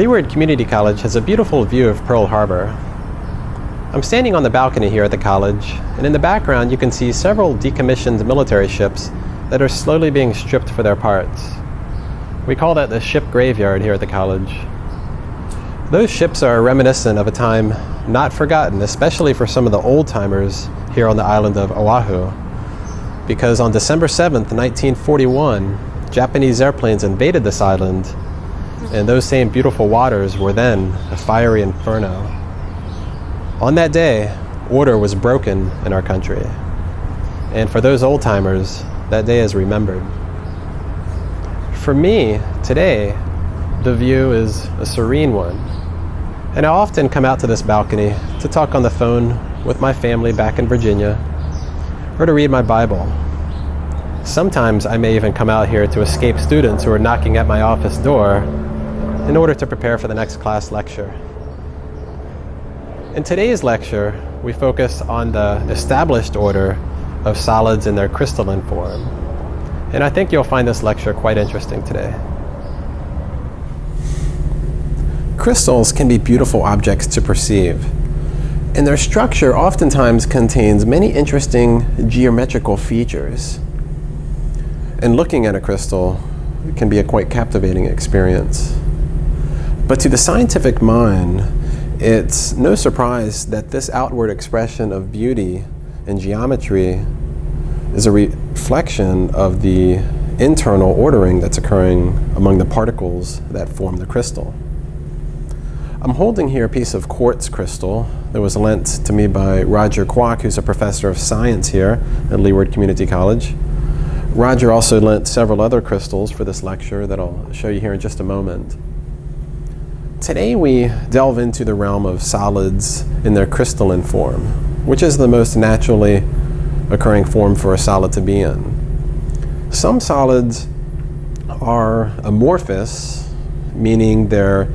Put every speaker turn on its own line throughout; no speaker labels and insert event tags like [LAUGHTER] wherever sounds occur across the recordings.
Leeward Community College has a beautiful view of Pearl Harbor. I'm standing on the balcony here at the college, and in the background you can see several decommissioned military ships that are slowly being stripped for their parts. We call that the ship graveyard here at the college. Those ships are reminiscent of a time not forgotten, especially for some of the old timers here on the island of Oahu. Because on December 7th, 1941, Japanese airplanes invaded this island, and those same beautiful waters were then a fiery inferno. On that day, order was broken in our country. And for those old timers, that day is remembered. For me, today, the view is a serene one. And I often come out to this balcony to talk on the phone with my family back in Virginia or to read my Bible. Sometimes I may even come out here to escape students who are knocking at my office door in order to prepare for the next class lecture. In today's lecture, we focus on the established order of solids in their crystalline form. And I think you'll find this lecture quite interesting today. Crystals can be beautiful objects to perceive, and their structure oftentimes contains many interesting geometrical features. And looking at a crystal can be a quite captivating experience. But to the scientific mind, it's no surprise that this outward expression of beauty and geometry is a reflection of the internal ordering that's occurring among the particles that form the crystal. I'm holding here a piece of quartz crystal that was lent to me by Roger Kwok, who's a professor of science here at Leeward Community College. Roger also lent several other crystals for this lecture that I'll show you here in just a moment. Today we delve into the realm of solids in their crystalline form, which is the most naturally occurring form for a solid to be in. Some solids are amorphous, meaning they're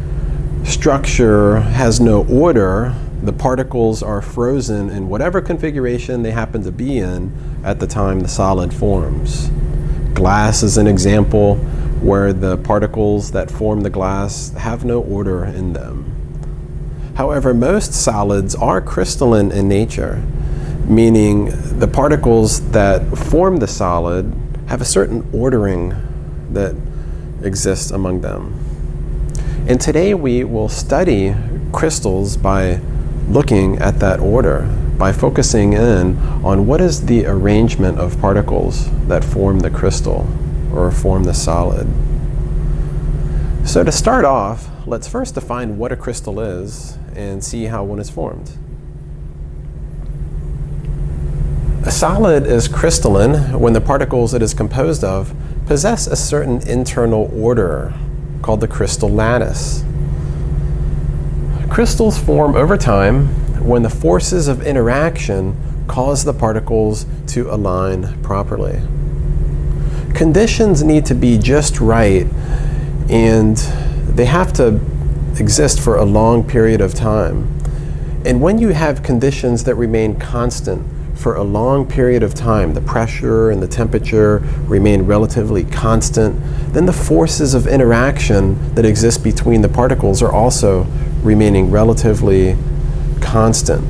structure has no order, the particles are frozen in whatever configuration they happen to be in at the time the solid forms. Glass is an example where the particles that form the glass have no order in them. However, most solids are crystalline in nature, meaning the particles that form the solid have a certain ordering that exists among them. And today we will study crystals by looking at that order, by focusing in on what is the arrangement of particles that form the crystal or form the solid. So to start off, let's first define what a crystal is and see how one is formed. A solid is crystalline when the particles it is composed of possess a certain internal order called the crystal lattice. Crystals form over time when the forces of interaction cause the particles to align properly. Conditions need to be just right and they have to exist for a long period of time. And when you have conditions that remain constant for a long period of time, the pressure and the temperature remain relatively constant, then the forces of interaction that exist between the particles are also remaining relatively constant.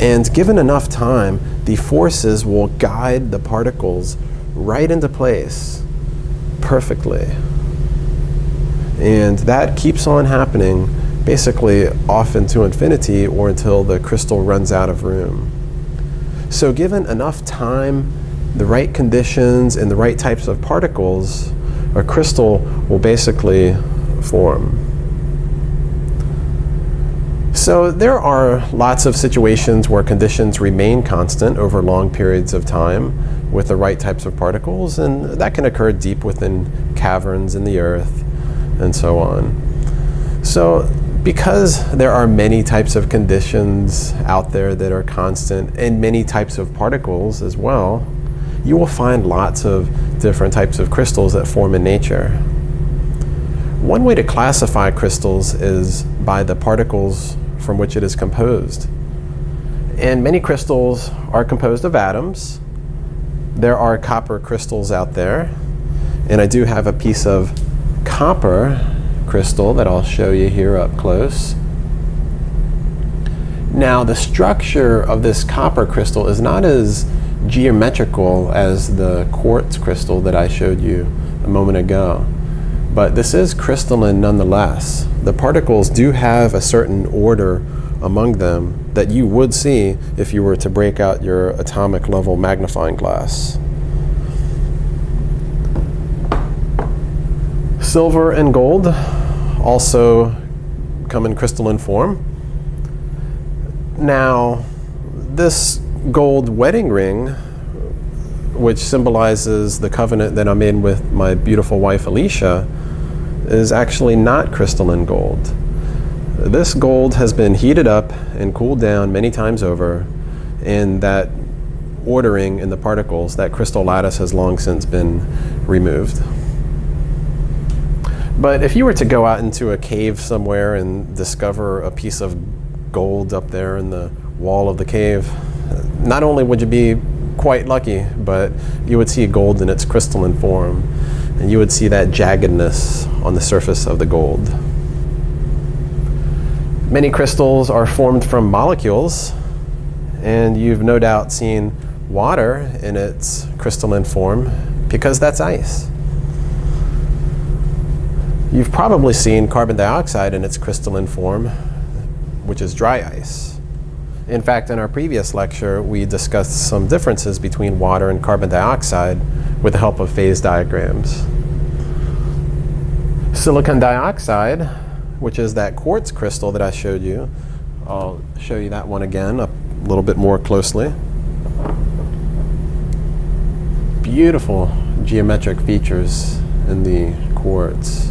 And given enough time, the forces will guide the particles right into place perfectly. And that keeps on happening basically off into infinity or until the crystal runs out of room. So given enough time, the right conditions, and the right types of particles, a crystal will basically form. So there are lots of situations where conditions remain constant over long periods of time with the right types of particles, and that can occur deep within caverns in the earth and so on. So because there are many types of conditions out there that are constant and many types of particles as well, you will find lots of different types of crystals that form in nature. One way to classify crystals is by the particles from which it is composed. And many crystals are composed of atoms. There are copper crystals out there. And I do have a piece of copper crystal that I'll show you here up close. Now the structure of this copper crystal is not as geometrical as the quartz crystal that I showed you a moment ago. But this is crystalline nonetheless. The particles do have a certain order among them that you would see if you were to break out your atomic level magnifying glass. Silver and gold also come in crystalline form. Now, this gold wedding ring, which symbolizes the covenant that I'm in with my beautiful wife Alicia, is actually not crystalline gold. This gold has been heated up and cooled down many times over, and that ordering in the particles, that crystal lattice has long since been removed. But if you were to go out into a cave somewhere and discover a piece of gold up there in the wall of the cave, not only would you be quite lucky, but you would see gold in its crystalline form, and you would see that jaggedness on the surface of the gold. Many crystals are formed from molecules, and you've no doubt seen water in its crystalline form because that's ice. You've probably seen carbon dioxide in its crystalline form, which is dry ice. In fact, in our previous lecture, we discussed some differences between water and carbon dioxide with the help of phase diagrams. Silicon dioxide, which is that quartz crystal that I showed you, I'll show you that one again a little bit more closely. Beautiful geometric features in the quartz.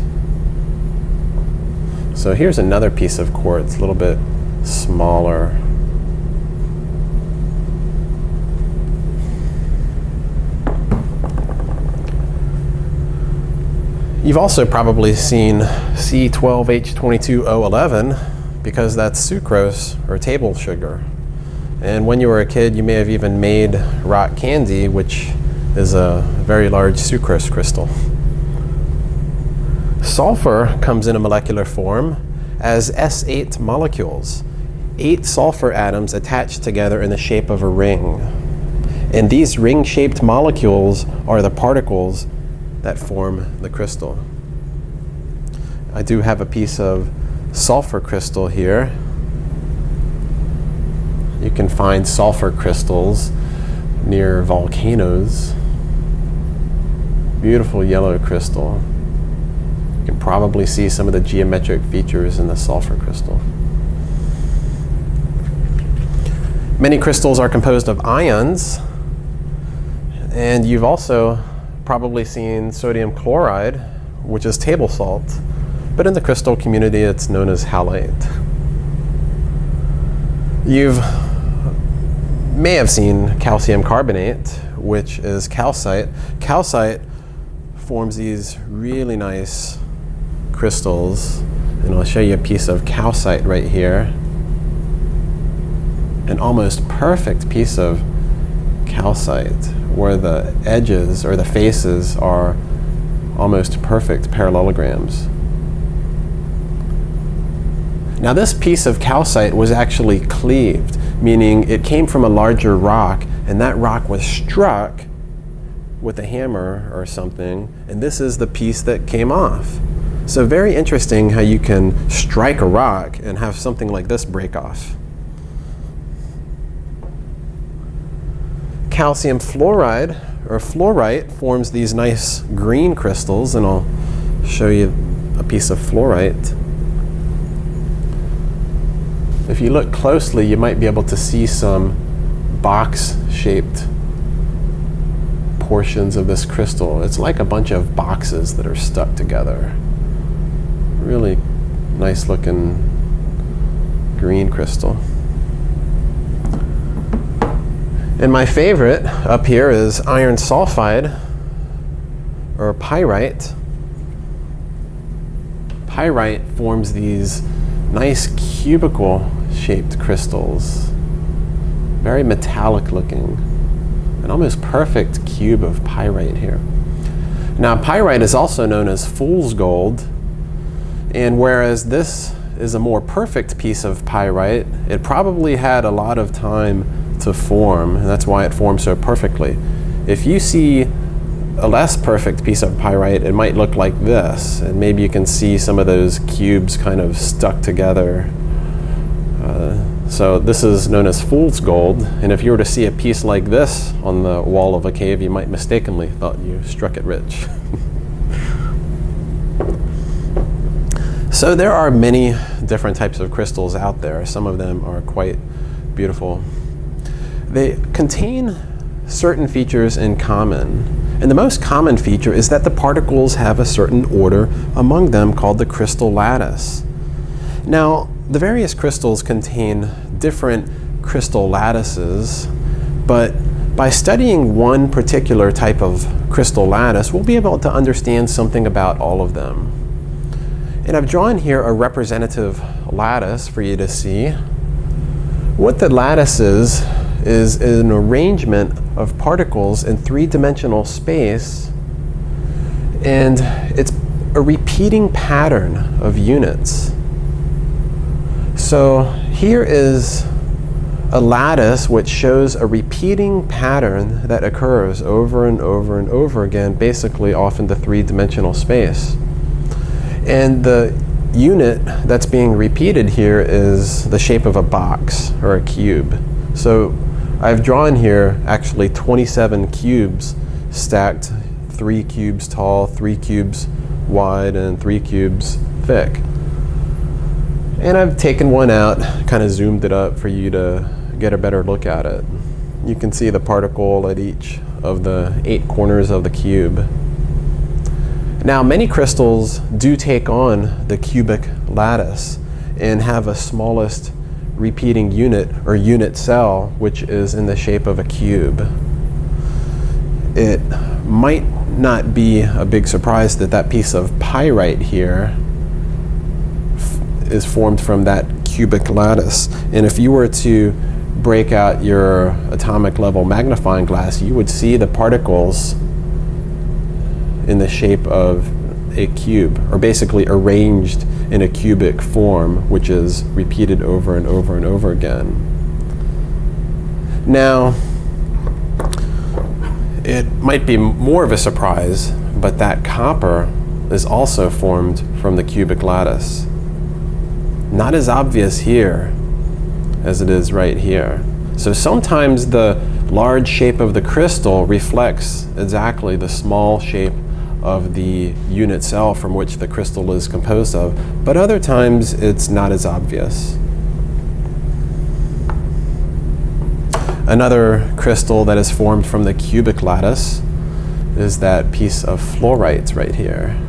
So here's another piece of quartz, a little bit smaller. You've also probably seen C12H22O11 because that's sucrose or table sugar. And when you were a kid, you may have even made rock candy, which is a very large sucrose crystal. Sulfur comes in a molecular form as S8 molecules, eight sulfur atoms attached together in the shape of a ring. And these ring-shaped molecules are the particles that form the crystal. I do have a piece of sulfur crystal here. You can find sulfur crystals near volcanoes. Beautiful yellow crystal. You can probably see some of the geometric features in the sulfur crystal. Many crystals are composed of ions, and you've also probably seen sodium chloride, which is table salt, but in the crystal community it's known as halite. You've may have seen calcium carbonate, which is calcite. Calcite forms these really nice crystals, and I'll show you a piece of calcite right here. An almost perfect piece of calcite where the edges or the faces are almost perfect parallelograms. Now this piece of calcite was actually cleaved, meaning it came from a larger rock and that rock was struck with a hammer or something and this is the piece that came off. So very interesting how you can strike a rock and have something like this break off. Calcium fluoride or fluorite forms these nice green crystals and I'll show you a piece of fluorite. If you look closely you might be able to see some box-shaped portions of this crystal. It's like a bunch of boxes that are stuck together. Really nice looking green crystal. And my favorite up here is iron sulfide or pyrite. Pyrite forms these nice cubical shaped crystals. Very metallic looking. An almost perfect cube of pyrite here. Now pyrite is also known as fool's gold And whereas this is a more perfect piece of pyrite, it probably had a lot of time to form, and that's why it forms so perfectly. If you see a less perfect piece of pyrite, it might look like this, and maybe you can see some of those cubes kind of stuck together. Uh, so this is known as fool's gold, and if you were to see a piece like this on the wall of a cave, you might mistakenly thought you struck it rich. [LAUGHS] So there are many different types of crystals out there. Some of them are quite beautiful. They contain certain features in common. And the most common feature is that the particles have a certain order among them called the crystal lattice. Now, the various crystals contain different crystal lattices, but by studying one particular type of crystal lattice, we'll be able to understand something about all of them. And I've drawn here a representative lattice for you to see. What the lattice is, an arrangement of particles in three-dimensional space and it's a repeating pattern of units. So here is a lattice which shows a repeating pattern that occurs over and over and over again, basically off into three-dimensional space. And the unit that's being repeated here is the shape of a box or a cube. So I've drawn here actually 27 cubes stacked three cubes tall, three cubes wide, and three cubes thick. And I've taken one out, kind of zoomed it up for you to get a better look at it. You can see the particle at each of the eight corners of the cube. Now, many crystals do take on the cubic lattice and have a smallest repeating unit or unit cell, which is in the shape of a cube. It might not be a big surprise that that piece of pyrite here is formed from that cubic lattice. And if you were to break out your atomic level magnifying glass, you would see the particles in the shape of a cube, or basically arranged in a cubic form, which is repeated over and over and over again. Now, it might be more of a surprise, but that copper is also formed from the cubic lattice. Not as obvious here as it is right here. So sometimes the large shape of the crystal reflects exactly the small shape of the unit cell from which the crystal is composed of, but other times it's not as obvious. Another crystal that is formed from the cubic lattice is that piece of fluorite right here.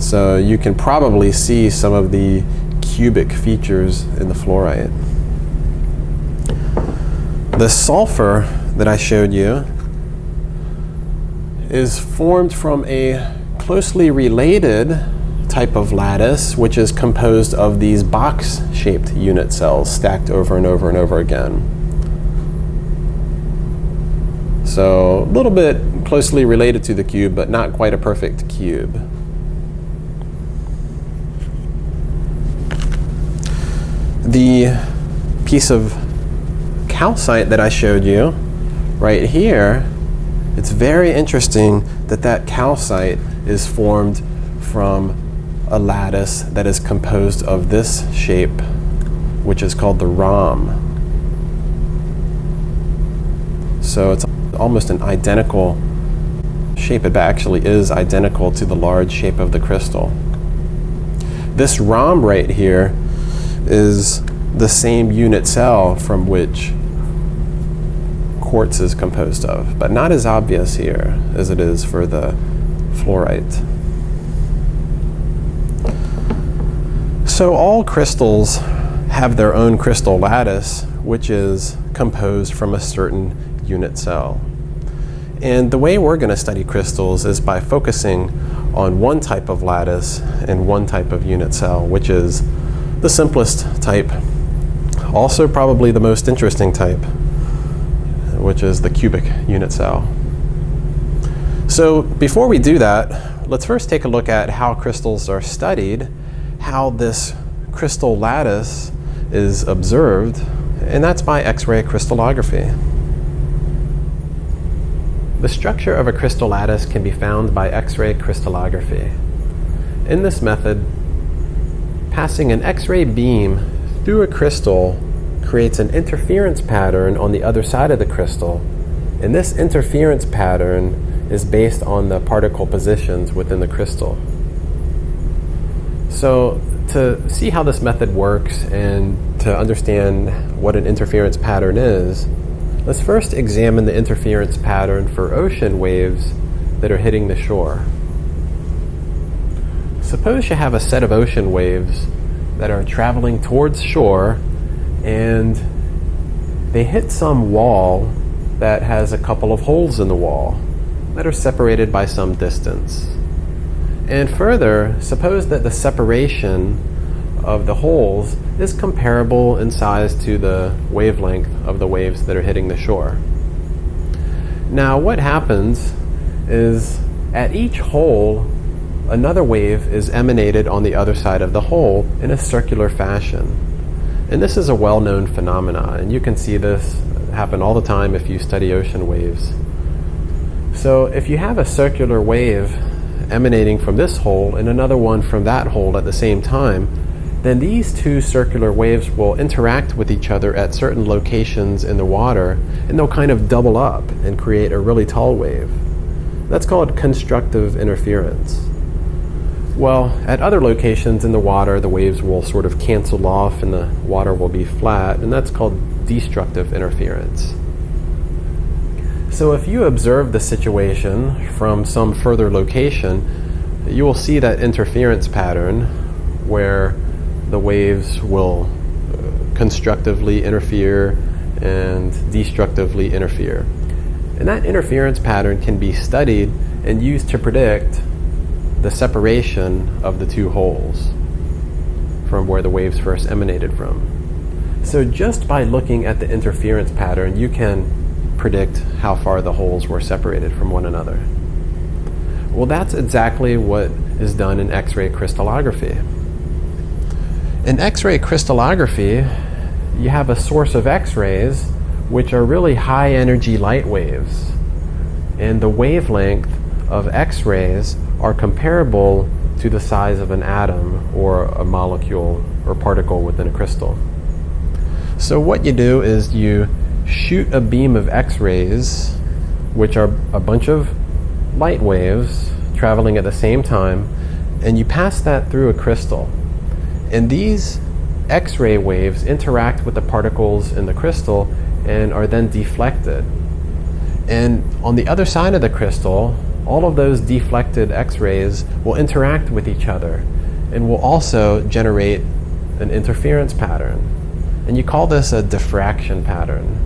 So you can probably see some of the cubic features in the fluorite. The sulfur that I showed you is formed from a closely related type of lattice, which is composed of these box-shaped unit cells stacked over and over and over again. So a little bit closely related to the cube, but not quite a perfect cube. The piece of calcite that I showed you right here it's very interesting that that calcite is formed from a lattice that is composed of this shape, which is called the rhomb. So it's almost an identical shape. It actually is identical to the large shape of the crystal. This rhomb right here is the same unit cell from which quartz is composed of, but not as obvious here as it is for the fluorite. So all crystals have their own crystal lattice, which is composed from a certain unit cell. And the way we're going to study crystals is by focusing on one type of lattice and one type of unit cell, which is the simplest type, also probably the most interesting type which is the cubic unit cell. So before we do that, let's first take a look at how crystals are studied, how this crystal lattice is observed, and that's by X-ray crystallography. The structure of a crystal lattice can be found by X-ray crystallography. In this method, passing an X-ray beam through a crystal creates an interference pattern on the other side of the crystal, and this interference pattern is based on the particle positions within the crystal. So to see how this method works and to understand what an interference pattern is, let's first examine the interference pattern for ocean waves that are hitting the shore. Suppose you have a set of ocean waves that are traveling towards shore and they hit some wall that has a couple of holes in the wall that are separated by some distance. And further, suppose that the separation of the holes is comparable in size to the wavelength of the waves that are hitting the shore. Now, what happens is at each hole, another wave is emanated on the other side of the hole in a circular fashion. And this is a well known phenomenon, and you can see this happen all the time if you study ocean waves. So, if you have a circular wave emanating from this hole and another one from that hole at the same time, then these two circular waves will interact with each other at certain locations in the water and they'll kind of double up and create a really tall wave. That's called constructive interference. Well, at other locations in the water, the waves will sort of cancel off and the water will be flat, and that's called destructive interference. So if you observe the situation from some further location, you will see that interference pattern where the waves will uh, constructively interfere and destructively interfere. And that interference pattern can be studied and used to predict the separation of the two holes from where the waves first emanated from. So just by looking at the interference pattern, you can predict how far the holes were separated from one another. Well, that's exactly what is done in X-ray crystallography. In X-ray crystallography, you have a source of X-rays which are really high energy light waves. And the wavelength of X-rays are comparable to the size of an atom or a molecule or particle within a crystal. So what you do is you shoot a beam of X-rays, which are a bunch of light waves traveling at the same time, and you pass that through a crystal. And these X-ray waves interact with the particles in the crystal and are then deflected. And on the other side of the crystal, all of those deflected X-rays will interact with each other and will also generate an interference pattern. And you call this a diffraction pattern.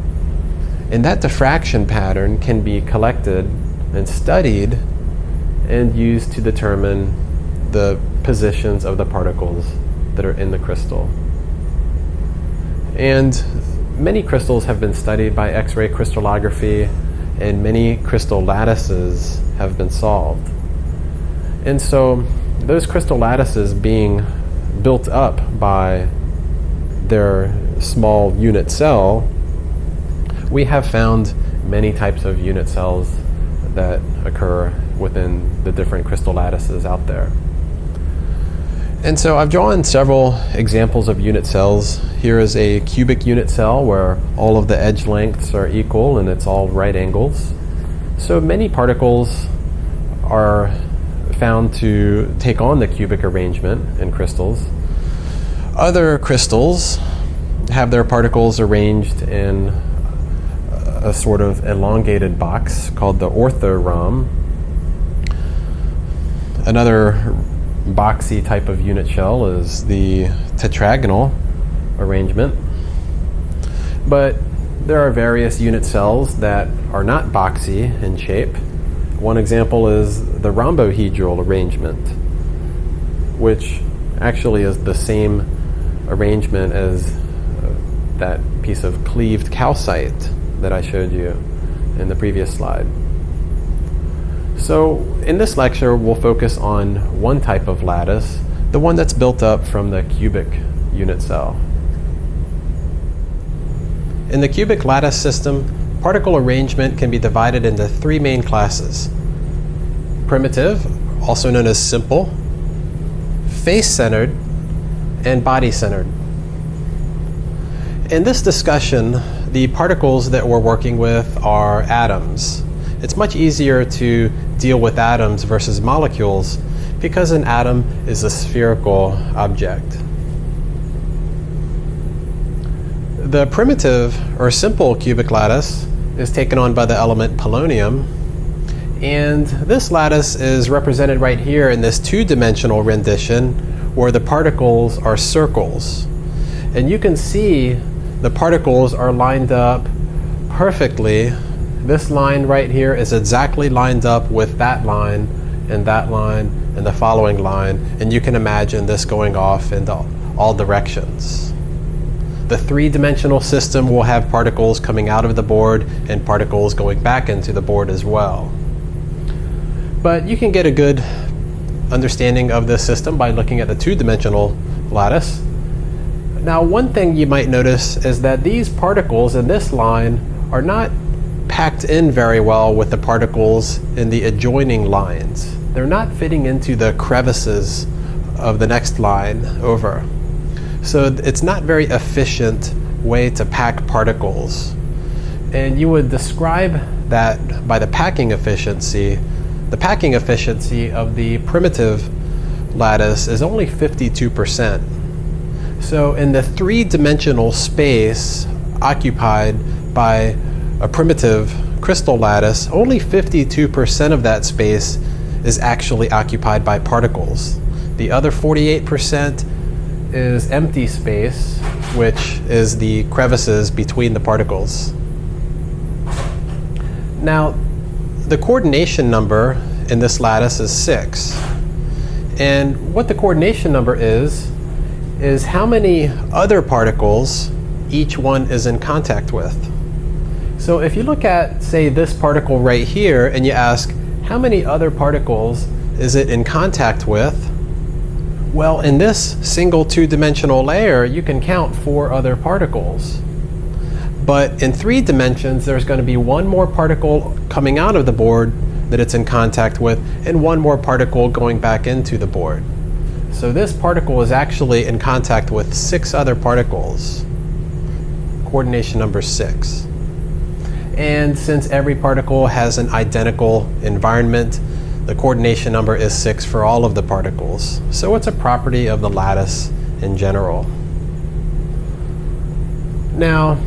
And that diffraction pattern can be collected and studied and used to determine the positions of the particles that are in the crystal. And many crystals have been studied by X-ray crystallography and many crystal lattices have been solved. And so those crystal lattices being built up by their small unit cell we have found many types of unit cells that occur within the different crystal lattices out there. And so I've drawn several examples of unit cells. Here is a cubic unit cell where all of the edge lengths are equal and it's all right angles. So many particles are found to take on the cubic arrangement in crystals. Other crystals have their particles arranged in a sort of elongated box called the orthorhomb. Another boxy type of unit cell is the tetragonal arrangement. But there are various unit cells that are not boxy in shape. One example is the rhombohedral arrangement, which actually is the same arrangement as uh, that piece of cleaved calcite that I showed you in the previous slide. So in this lecture, we'll focus on one type of lattice, the one that's built up from the cubic unit cell. In the cubic lattice system, particle arrangement can be divided into three main classes. Primitive, also known as simple, face-centered, and body-centered. In this discussion, the particles that we're working with are atoms. It's much easier to deal with atoms versus molecules because an atom is a spherical object. The primitive or simple cubic lattice is taken on by the element polonium and this lattice is represented right here in this two-dimensional rendition where the particles are circles. And you can see the particles are lined up perfectly this line right here is exactly lined up with that line and that line and the following line and you can imagine this going off into all directions. The three-dimensional system will have particles coming out of the board and particles going back into the board as well. But you can get a good understanding of this system by looking at the two-dimensional lattice. Now one thing you might notice is that these particles in this line are not packed in very well with the particles in the adjoining lines. They're not fitting into the crevices of the next line over. So it's not very efficient way to pack particles. And you would describe that by the packing efficiency. The packing efficiency of the primitive lattice is only 52%. So in the three-dimensional space occupied by a primitive crystal lattice, only 52% of that space is actually occupied by particles. The other 48% is empty space, which is the crevices between the particles. Now, the coordination number in this lattice is 6. And what the coordination number is, is how many other particles each one is in contact with. So if you look at, say, this particle right here, and you ask, how many other particles is it in contact with? Well, in this single two-dimensional layer, you can count four other particles. But in three dimensions, there's going to be one more particle coming out of the board that it's in contact with, and one more particle going back into the board. So this particle is actually in contact with six other particles. Coordination number six. And since every particle has an identical environment, the coordination number is 6 for all of the particles. So it's a property of the lattice in general. Now,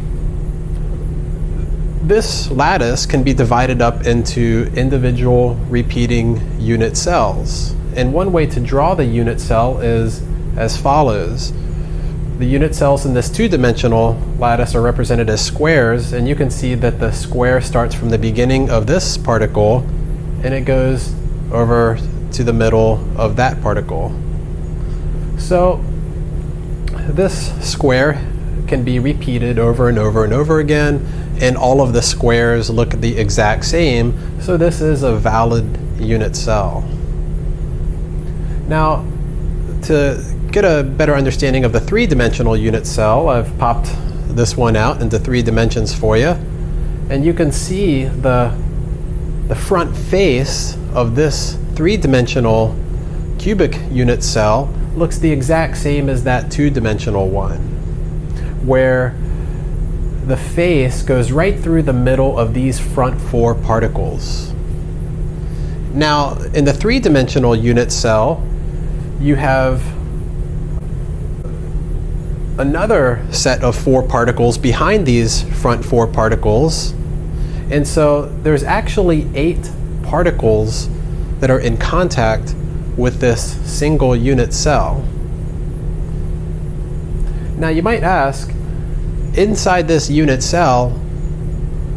this lattice can be divided up into individual repeating unit cells. And one way to draw the unit cell is as follows. The unit cells in this two-dimensional lattice are represented as squares, and you can see that the square starts from the beginning of this particle, and it goes over to the middle of that particle. So this square can be repeated over and over and over again, and all of the squares look the exact same, so this is a valid unit cell. Now, to get a better understanding of the three-dimensional unit cell, I've popped this one out into three dimensions for you. And you can see the, the front face of this three-dimensional cubic unit cell looks the exact same as that two-dimensional one, where the face goes right through the middle of these front four particles. Now, in the three-dimensional unit cell, you have another set of four particles behind these front four particles. And so there's actually eight particles that are in contact with this single unit cell. Now you might ask, inside this unit cell,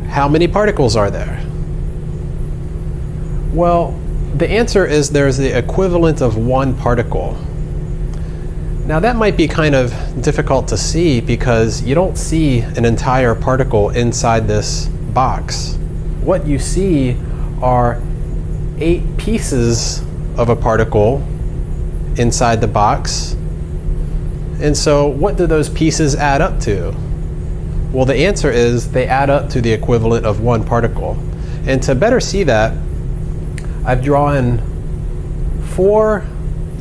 how many particles are there? Well, the answer is there's the equivalent of one particle. Now that might be kind of difficult to see because you don't see an entire particle inside this box. What you see are eight pieces of a particle inside the box. And so what do those pieces add up to? Well, the answer is they add up to the equivalent of one particle. And to better see that, I've drawn four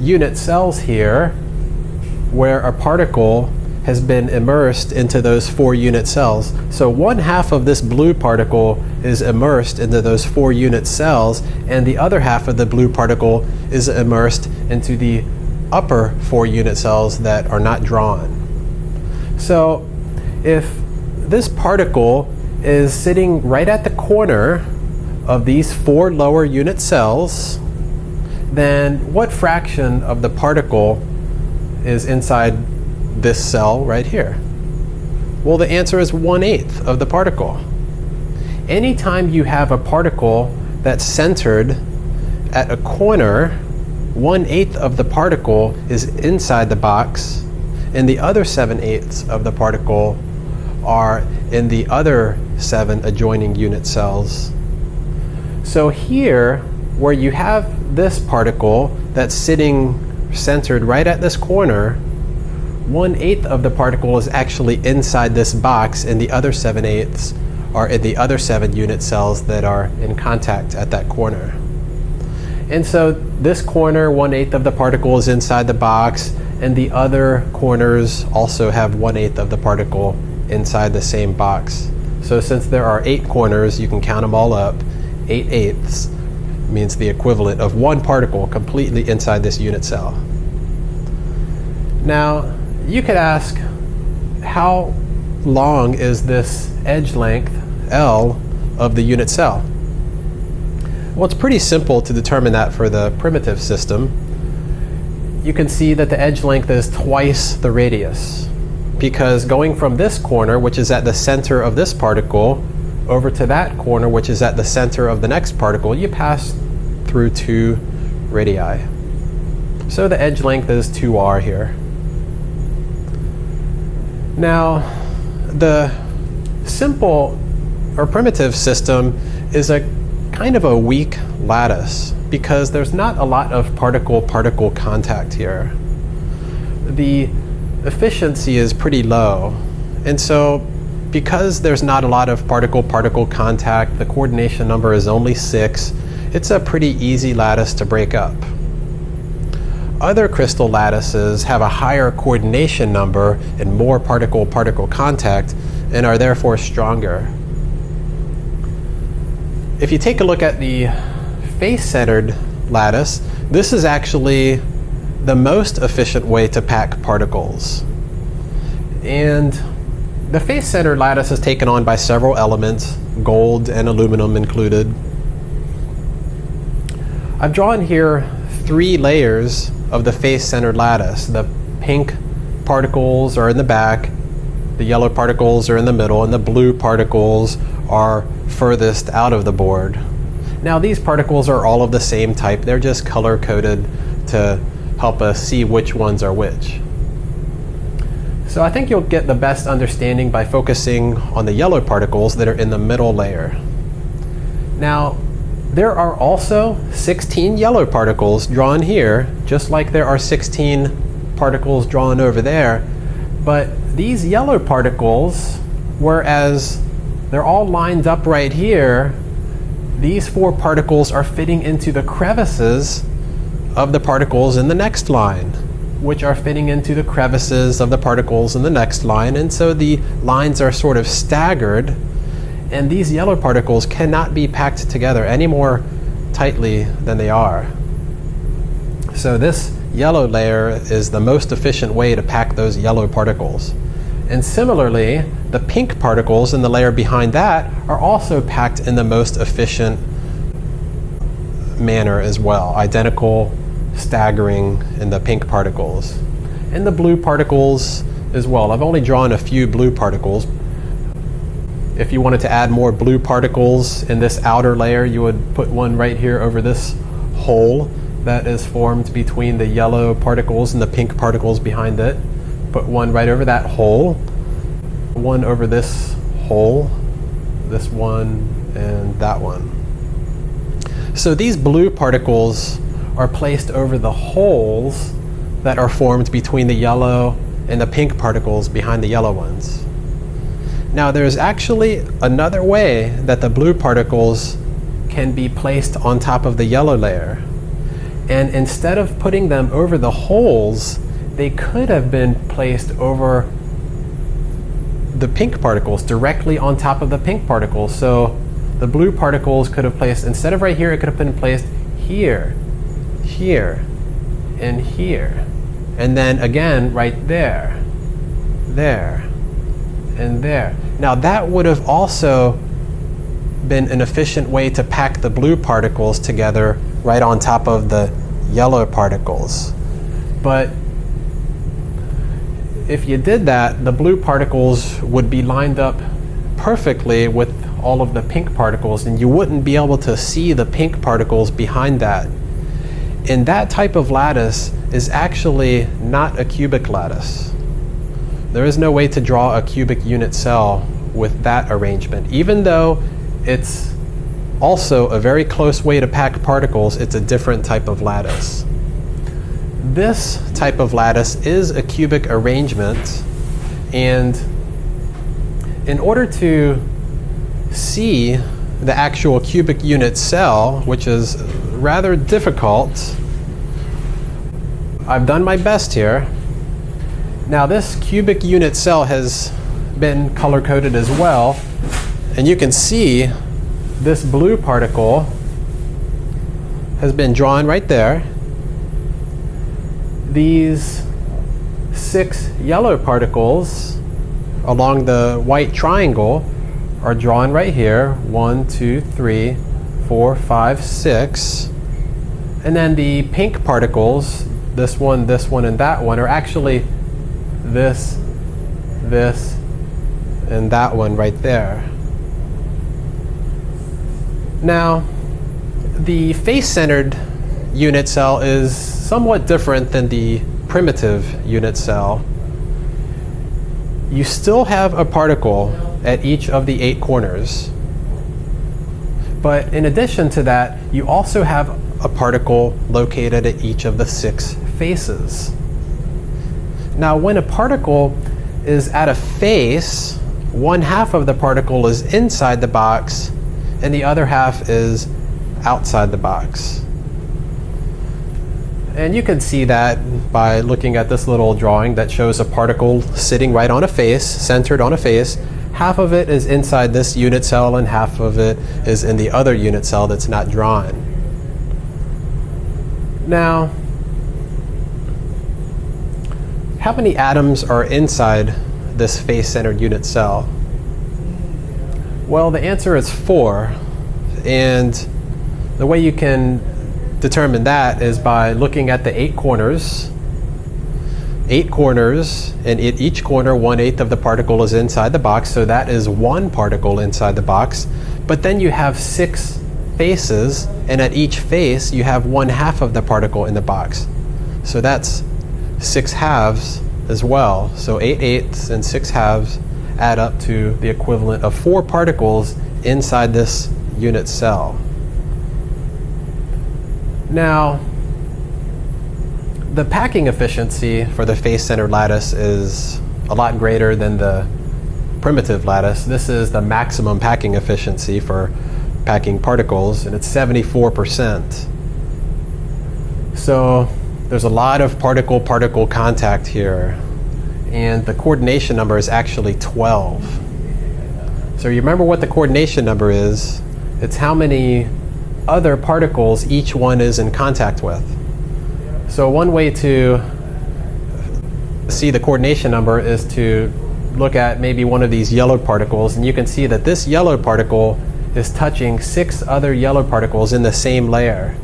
unit cells here where a particle has been immersed into those four unit cells. So one half of this blue particle is immersed into those four unit cells, and the other half of the blue particle is immersed into the upper four unit cells that are not drawn. So if this particle is sitting right at the corner of these four lower unit cells, then what fraction of the particle is inside this cell right here? Well, the answer is 1 8th of the particle. Anytime you have a particle that's centered at a corner, 1 8th of the particle is inside the box, and the other 7 eighths of the particle are in the other seven adjoining unit cells. So here, where you have this particle that's sitting centered right at this corner, one eighth of the particle is actually inside this box and the other seven eighths are in the other seven unit cells that are in contact at that corner. And so this corner, one eighth of the particle is inside the box and the other corners also have one eighth of the particle inside the same box. So since there are eight corners, you can count them all up. Eight eighths means the equivalent of one particle completely inside this unit cell. Now, you could ask, how long is this edge length, L, of the unit cell? Well, it's pretty simple to determine that for the primitive system. You can see that the edge length is twice the radius because going from this corner, which is at the center of this particle, over to that corner, which is at the center of the next particle, you pass through two radii. So the edge length is 2r here. Now, the simple or primitive system is a kind of a weak lattice because there's not a lot of particle-particle contact here. The efficiency is pretty low. And so because there's not a lot of particle-particle contact, the coordination number is only six, it's a pretty easy lattice to break up. Other crystal lattices have a higher coordination number and more particle-particle contact and are therefore stronger. If you take a look at the face-centered lattice, this is actually the most efficient way to pack particles. And the face-centered lattice is taken on by several elements, gold and aluminum included. I've drawn here three layers of the face-centered lattice. The pink particles are in the back, the yellow particles are in the middle, and the blue particles are furthest out of the board. Now these particles are all of the same type, they're just color-coded to help us see which ones are which. So I think you'll get the best understanding by focusing on the yellow particles that are in the middle layer. Now, there are also 16 yellow particles drawn here, just like there are 16 particles drawn over there. But these yellow particles, whereas they're all lined up right here, these four particles are fitting into the crevices of the particles in the next line, which are fitting into the crevices of the particles in the next line. And so the lines are sort of staggered and these yellow particles cannot be packed together any more tightly than they are. So this yellow layer is the most efficient way to pack those yellow particles. And similarly, the pink particles in the layer behind that are also packed in the most efficient manner as well, identical staggering in the pink particles. And the blue particles as well. I've only drawn a few blue particles, if you wanted to add more blue particles in this outer layer, you would put one right here over this hole that is formed between the yellow particles and the pink particles behind it. Put one right over that hole, one over this hole, this one, and that one. So these blue particles are placed over the holes that are formed between the yellow and the pink particles behind the yellow ones. Now there's actually another way that the blue particles can be placed on top of the yellow layer. And instead of putting them over the holes, they could have been placed over the pink particles, directly on top of the pink particles. So the blue particles could have placed, instead of right here, it could have been placed here, here, and here. And then again, right there, there, and there. Now that would have also been an efficient way to pack the blue particles together right on top of the yellow particles. But if you did that, the blue particles would be lined up perfectly with all of the pink particles and you wouldn't be able to see the pink particles behind that. And that type of lattice is actually not a cubic lattice. There is no way to draw a cubic unit cell with that arrangement. Even though it's also a very close way to pack particles, it's a different type of lattice. This type of lattice is a cubic arrangement and in order to see the actual cubic unit cell, which is rather difficult, I've done my best here. Now this cubic unit cell has been color coded as well and you can see this blue particle has been drawn right there these six yellow particles along the white triangle are drawn right here. One, two, three, four, five, six. And then the pink particles, this one, this one, and that one, are actually this, this, and that one right there. Now, the face-centered unit cell is somewhat different than the primitive unit cell. You still have a particle at each of the eight corners. But in addition to that, you also have a particle located at each of the six faces. Now, when a particle is at a face, one half of the particle is inside the box and the other half is outside the box. And you can see that by looking at this little drawing that shows a particle sitting right on a face, centered on a face. Half of it is inside this unit cell and half of it is in the other unit cell that's not drawn. Now, how many atoms are inside this face-centered unit cell? Well, the answer is four. And the way you can determine that is by looking at the eight corners. Eight corners, and at each corner, one-eighth of the particle is inside the box, so that is one particle inside the box. But then you have six faces, and at each face, you have one half of the particle in the box. So that's six halves as well. So eight eighths and six halves add up to the equivalent of four particles inside this unit cell. Now, the packing efficiency for the face-centered lattice is a lot greater than the primitive lattice. This is the maximum packing efficiency for packing particles, and it's 74%. So there's a lot of particle-particle contact here, and the coordination number is actually 12. So you remember what the coordination number is. It's how many other particles each one is in contact with. So one way to see the coordination number is to look at maybe one of these yellow particles and you can see that this yellow particle is touching six other yellow particles in the same layer.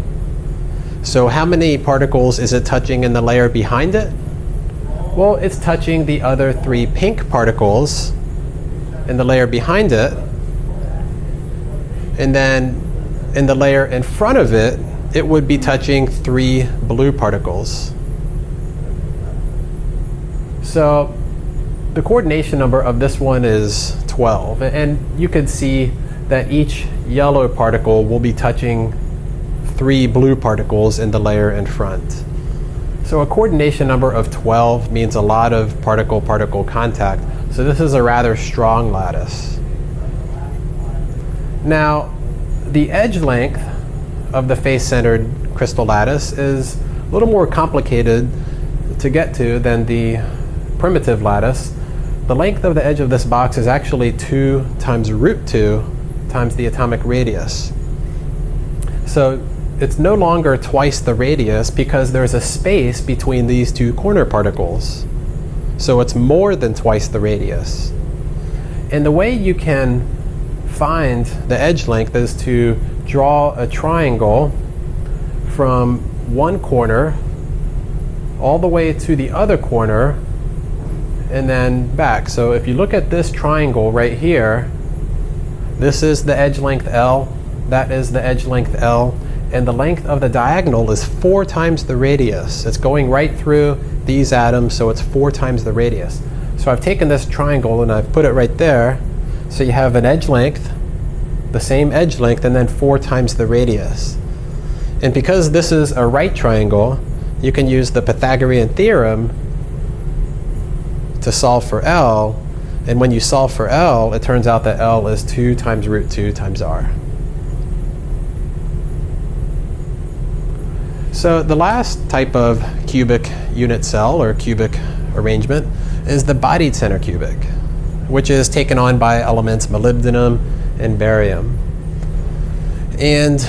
So how many particles is it touching in the layer behind it? Well, it's touching the other three pink particles in the layer behind it. And then in the layer in front of it, it would be touching three blue particles. So the coordination number of this one is 12. And you can see that each yellow particle will be touching three blue particles in the layer in front. So a coordination number of 12 means a lot of particle-particle contact. So this is a rather strong lattice. Now, the edge length of the face-centered crystal lattice is a little more complicated to get to than the primitive lattice. The length of the edge of this box is actually 2 times root 2 times the atomic radius. So it's no longer twice the radius because there's a space between these two corner particles. So it's more than twice the radius. And the way you can find the edge length is to draw a triangle from one corner all the way to the other corner and then back. So if you look at this triangle right here, this is the edge length L, that is the edge length L, and the length of the diagonal is four times the radius. It's going right through these atoms, so it's four times the radius. So I've taken this triangle and I've put it right there. So you have an edge length, the same edge length, and then four times the radius. And because this is a right triangle, you can use the Pythagorean theorem to solve for L. And when you solve for L, it turns out that L is 2 times root 2 times R. So the last type of cubic unit cell or cubic arrangement is the body-centered cubic, which is taken on by elements molybdenum and barium. And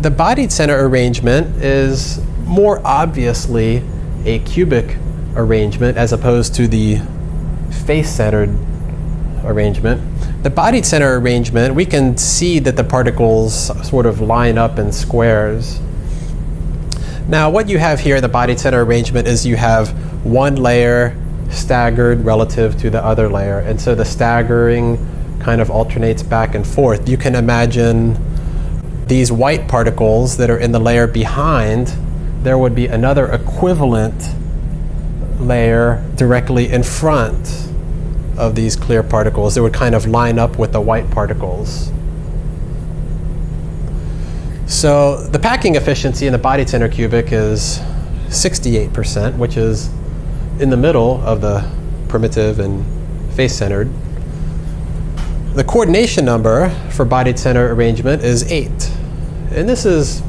the body-centered arrangement is more obviously a cubic arrangement as opposed to the face-centered arrangement. The body-centered arrangement, we can see that the particles sort of line up in squares. Now what you have here in the body center arrangement is you have one layer staggered relative to the other layer. And so the staggering kind of alternates back and forth. You can imagine these white particles that are in the layer behind, there would be another equivalent layer directly in front of these clear particles. It would kind of line up with the white particles. So the packing efficiency in the body center cubic is 68%, which is in the middle of the primitive and face-centered. The coordination number for body center arrangement is 8. And this is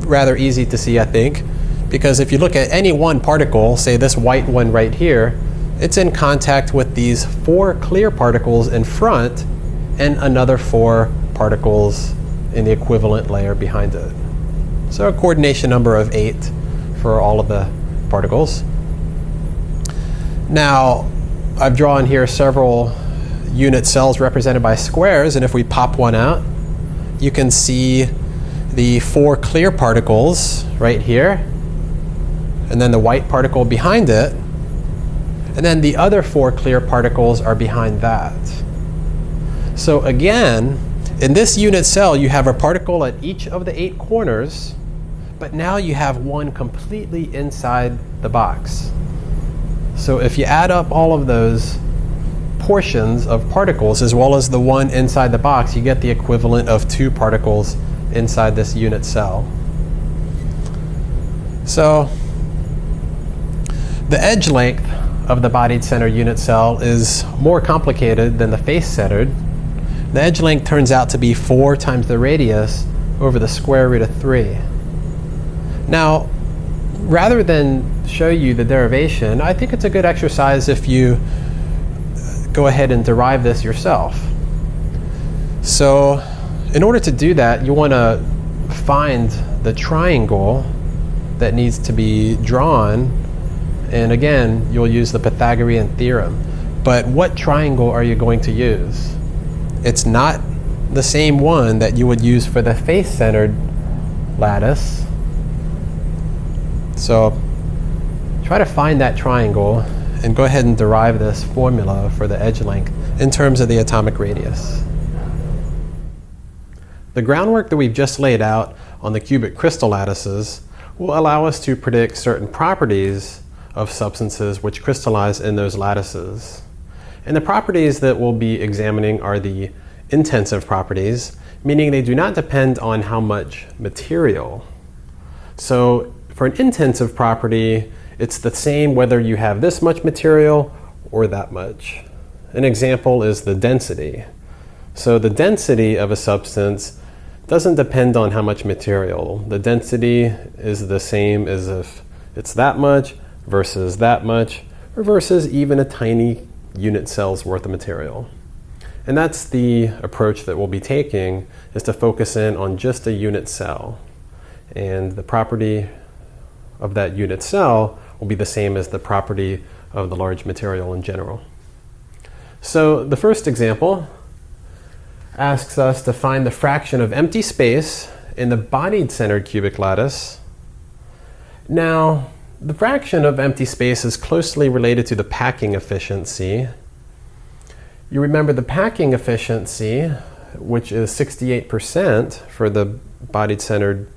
rather easy to see, I think, because if you look at any one particle, say this white one right here, it's in contact with these four clear particles in front and another four particles in the equivalent layer behind it. So a coordination number of 8 for all of the particles. Now, I've drawn here several unit cells represented by squares, and if we pop one out, you can see the four clear particles right here, and then the white particle behind it, and then the other four clear particles are behind that. So again, in this unit cell, you have a particle at each of the eight corners, but now you have one completely inside the box. So if you add up all of those portions of particles as well as the one inside the box, you get the equivalent of two particles inside this unit cell. So the edge length of the body-centered unit cell is more complicated than the face-centered. The edge length turns out to be 4 times the radius over the square root of 3. Now, rather than show you the derivation, I think it's a good exercise if you go ahead and derive this yourself. So in order to do that, you want to find the triangle that needs to be drawn. And again, you'll use the Pythagorean theorem. But what triangle are you going to use? It's not the same one that you would use for the face-centered lattice. So try to find that triangle and go ahead and derive this formula for the edge length in terms of the atomic radius. The groundwork that we've just laid out on the cubic crystal lattices will allow us to predict certain properties of substances which crystallize in those lattices. And the properties that we'll be examining are the intensive properties, meaning they do not depend on how much material. So for an intensive property, it's the same whether you have this much material or that much. An example is the density. So the density of a substance doesn't depend on how much material. The density is the same as if it's that much versus that much, or versus even a tiny unit cell's worth of material. And that's the approach that we'll be taking, is to focus in on just a unit cell. And the property of that unit cell will be the same as the property of the large material in general. So the first example asks us to find the fraction of empty space in the body-centered cubic lattice. Now, the fraction of empty space is closely related to the packing efficiency. You remember the packing efficiency, which is 68% for the body-centered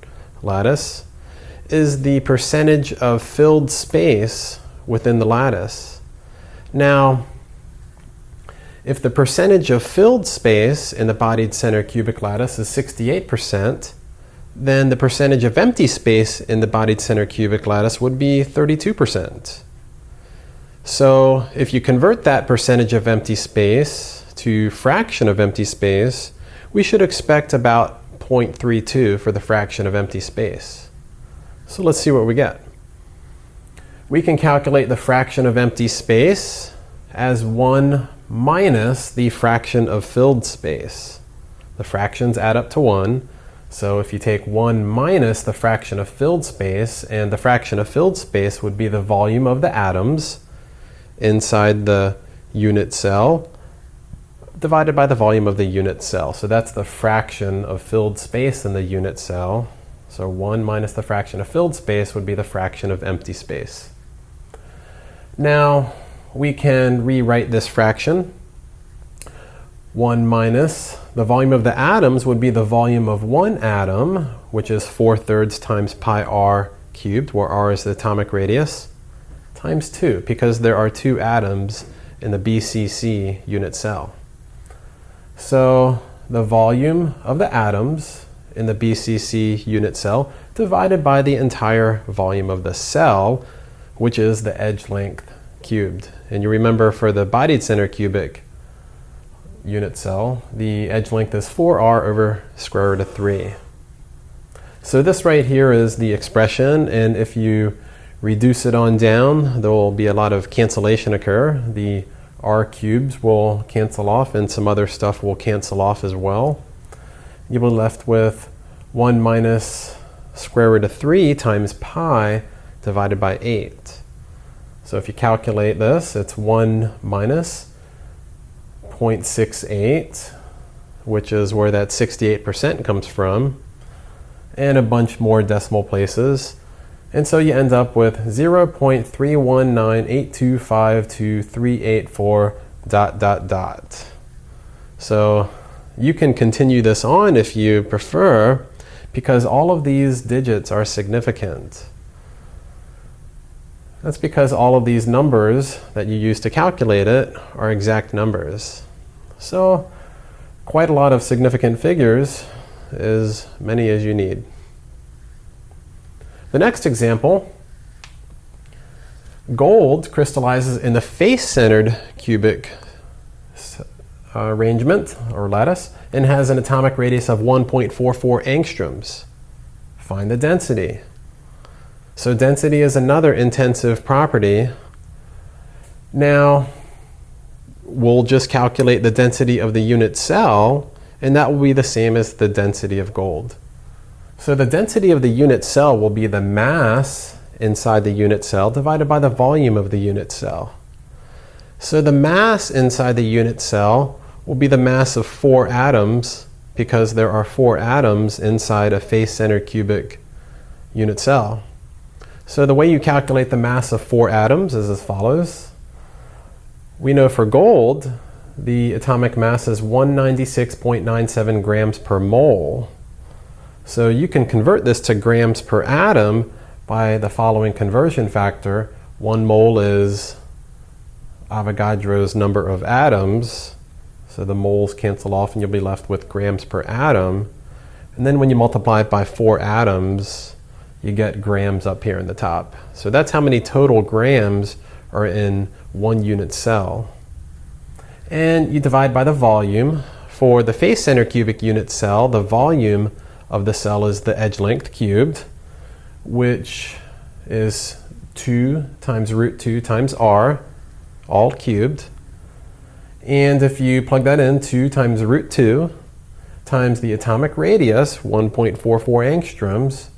lattice, is the percentage of filled space within the lattice. Now, if the percentage of filled space in the body-centered cubic lattice is 68%, then the percentage of empty space in the body-centered cubic lattice would be 32%. So if you convert that percentage of empty space to fraction of empty space, we should expect about 0.32 for the fraction of empty space. So let's see what we get. We can calculate the fraction of empty space as 1 minus the fraction of filled space. The fractions add up to 1. So if you take 1 minus the fraction of filled space, and the fraction of filled space would be the volume of the atoms inside the unit cell divided by the volume of the unit cell. So that's the fraction of filled space in the unit cell. So 1 minus the fraction of filled space would be the fraction of empty space. Now, we can rewrite this fraction. 1 minus the volume of the atoms would be the volume of one atom, which is 4 thirds times pi r cubed, where r is the atomic radius, times 2, because there are two atoms in the BCC unit cell. So the volume of the atoms in the BCC unit cell divided by the entire volume of the cell, which is the edge length cubed. And you remember for the body-centered cubic unit cell, the edge length is 4r over square root of 3. So this right here is the expression, and if you reduce it on down, there will be a lot of cancellation occur. The r cubes will cancel off, and some other stuff will cancel off as well you'll be left with 1 minus square root of 3 times pi divided by 8. So if you calculate this, it's 1 minus 0.68, which is where that 68% comes from, and a bunch more decimal places. And so you end up with 0.319825238 dot dot dot. So you can continue this on if you prefer, because all of these digits are significant. That's because all of these numbers that you use to calculate it are exact numbers. So quite a lot of significant figures, as many as you need. The next example, gold crystallizes in the face-centered cubic uh, arrangement or lattice and has an atomic radius of 1.44 angstroms. Find the density. So density is another intensive property. Now, we'll just calculate the density of the unit cell, and that will be the same as the density of gold. So the density of the unit cell will be the mass inside the unit cell divided by the volume of the unit cell. So the mass inside the unit cell will be the mass of four atoms because there are four atoms inside a face-centered cubic unit cell. So the way you calculate the mass of four atoms is as follows. We know for gold, the atomic mass is 196.97 grams per mole. So you can convert this to grams per atom by the following conversion factor. One mole is Avogadro's number of atoms, So the moles cancel off and you'll be left with grams per atom. And then when you multiply it by four atoms, you get grams up here in the top. So that's how many total grams are in one unit cell. And you divide by the volume. For the face center cubic unit cell, the volume of the cell is the edge length cubed, which is 2 times root 2 times r, all cubed. And if you plug that in, 2 times root 2 times the atomic radius, 1.44 angstroms.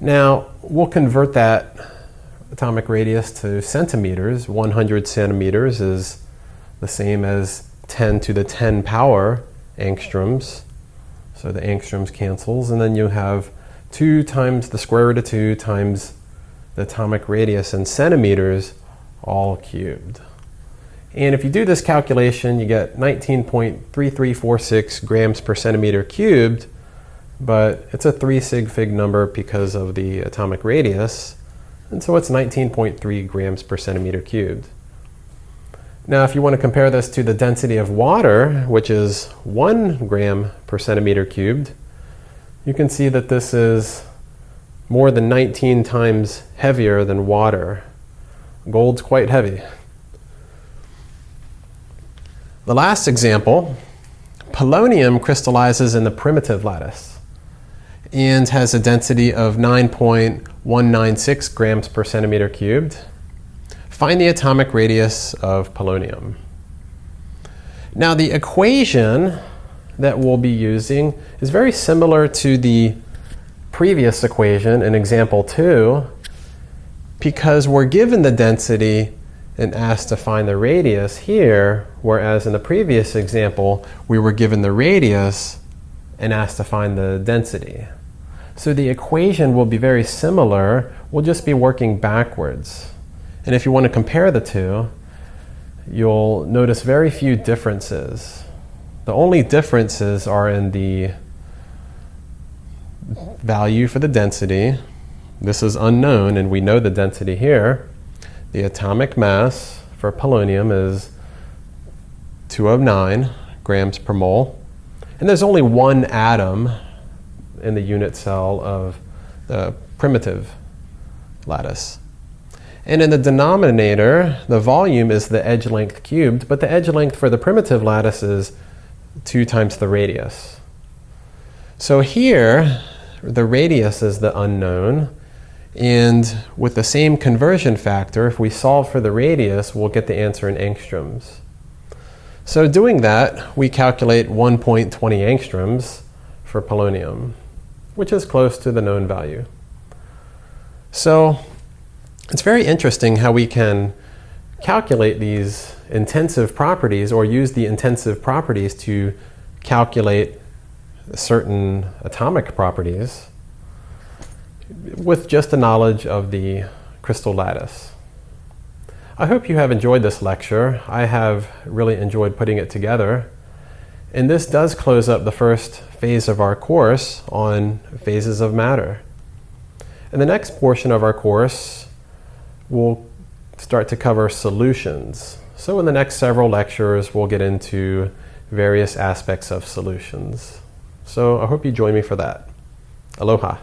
Now, we'll convert that atomic radius to centimeters. 100 centimeters is the same as 10 to the 10 power angstroms. So the angstroms cancels, and then you have 2 times the square root of 2 times the atomic radius in centimeters, all cubed. And if you do this calculation, you get 19.3346 grams per centimeter cubed, but it's a 3 sig fig number because of the atomic radius, and so it's 19.3 grams per centimeter cubed. Now, if you want to compare this to the density of water, which is 1 gram per centimeter cubed, you can see that this is more than 19 times heavier than water. Gold's quite heavy. The last example, polonium crystallizes in the primitive lattice and has a density of 9.196 grams per centimeter cubed. Find the atomic radius of polonium. Now the equation that we'll be using is very similar to the previous equation in example 2 because we're given the density and asked to find the radius here, whereas in the previous example, we were given the radius and asked to find the density. So the equation will be very similar, we'll just be working backwards. And if you want to compare the two, you'll notice very few differences. The only differences are in the value for the density. This is unknown, and we know the density here. The atomic mass for polonium is 209 grams per mole. And there's only one atom in the unit cell of the primitive lattice. And in the denominator, the volume is the edge length cubed, but the edge length for the primitive lattice is 2 times the radius. So here, the radius is the unknown, and with the same conversion factor, if we solve for the radius, we'll get the answer in angstroms. So doing that, we calculate 1.20 angstroms for polonium, which is close to the known value. So it's very interesting how we can calculate these intensive properties or use the intensive properties to calculate certain atomic properties with just a knowledge of the crystal lattice. I hope you have enjoyed this lecture. I have really enjoyed putting it together. And this does close up the first phase of our course on phases of matter. In the next portion of our course, we'll start to cover solutions. So in the next several lectures, we'll get into various aspects of solutions. So I hope you join me for that. Aloha.